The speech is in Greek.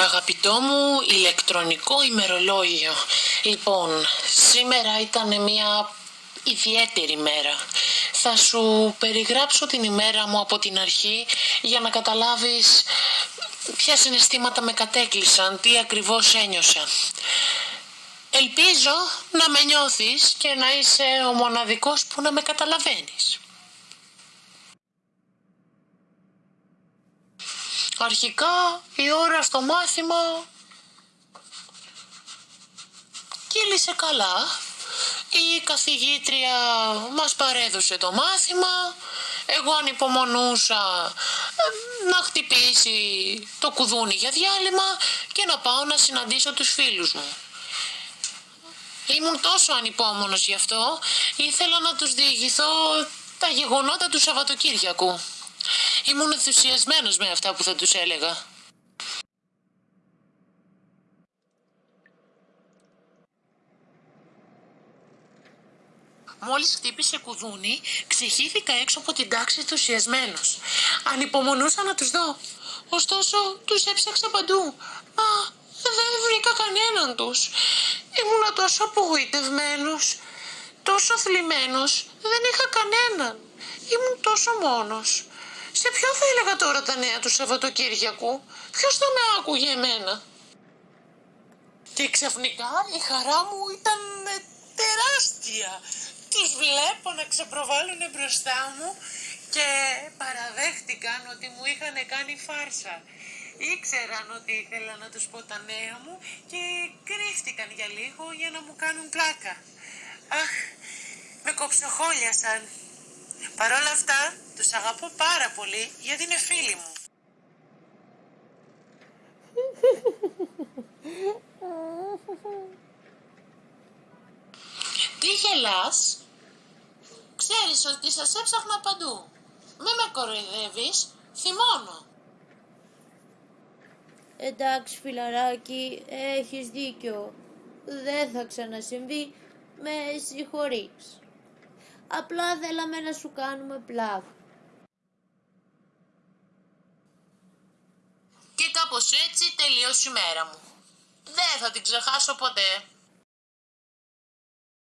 Αγαπητό μου ηλεκτρονικό ημερολόγιο. Λοιπόν, σήμερα ήταν μια ιδιαίτερη μέρα. Θα σου περιγράψω την ημέρα μου από την αρχή για να καταλάβεις ποια συναισθήματα με κατέκλυσαν, τι ακριβώς ένιωσα. Ελπίζω να με νιώθεις και να είσαι ο μοναδικός που να με καταλαβαίνεις. Αρχικά η ώρα στο μάθημα κύλησε καλά. Η καθηγήτρια μας παρέδωσε το μάθημα. Εγώ ανυπομονούσα ε, να χτυπήσει το κουδούνι για διάλειμμα και να πάω να συναντήσω τους φίλους μου. Ήμουν τόσο ανυπόμονος γι' αυτό, ήθελα να τους διηγηθώ τα γεγονότα του Σαββατοκύριακου. Ήμουν ενθουσιασμένος με αυτά που θα τους έλεγα. Μόλις χτύπησε κουδούνι, ξεχύθηκα έξω από την τάξη ενθουσιασμένος. Ανυπομονούσα να τους δω. Ωστόσο, τους έψαξα παντού. Μα δεν βρήκα κανέναν τους. Ήμουνα τόσο απογοητευμένος, τόσο θλιμμένος. Δεν είχα κανέναν. Ήμουν τόσο μόνος. Σε ποιο θα έλεγα τώρα τα νέα του Σαββατοκύριακου, ποιος θα με άκουγε εμένα; Και ξαφνικά η χαρά μου ήταν ε, τεράστια. Τους βλέπω να ξεπροβάλλουν μπροστά μου και παραδέχτηκαν ότι μου είχαν κάνει φάρσα. Ήξεραν ότι ήθελα να τους πω τα νέα μου και κρύφτηκαν για λίγο για να μου κάνουν πλάκα. Αχ, με κοψοχόλιασαν. Παρ' όλα αυτά, τους αγαπώ πάρα πολύ γιατί είναι φίλοι μου. Τι γελάς; Ξέρεις ότι σας έψαχνα παντού. Μη με κοροϊδεύεις, θυμώνω. Εντάξει φιλαράκι, έχεις δίκιο. Δεν θα ξανασυμβεί, με συγχωρείς. Απλά θέλαμε να σου κάνουμε πλάκα. Και κάπως έτσι τελείωσε η μέρα μου. Δεν θα την ξεχάσω ποτέ.